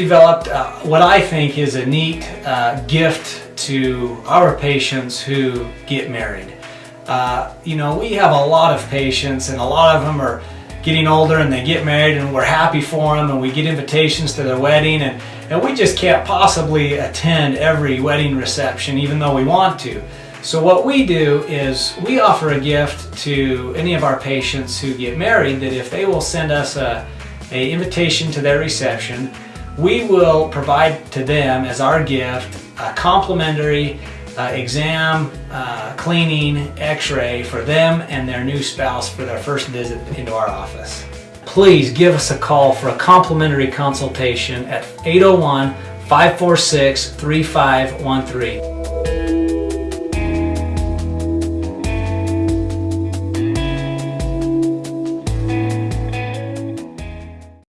developed uh, what I think is a neat uh, gift to our patients who get married. Uh, you know, we have a lot of patients and a lot of them are getting older and they get married and we're happy for them and we get invitations to their wedding and, and we just can't possibly attend every wedding reception even though we want to. So what we do is we offer a gift to any of our patients who get married that if they will send us a, a invitation to their reception, we will provide to them as our gift a complimentary uh, exam, uh, cleaning, x-ray for them and their new spouse for their first visit into our office. Please give us a call for a complimentary consultation at 801 546 3513.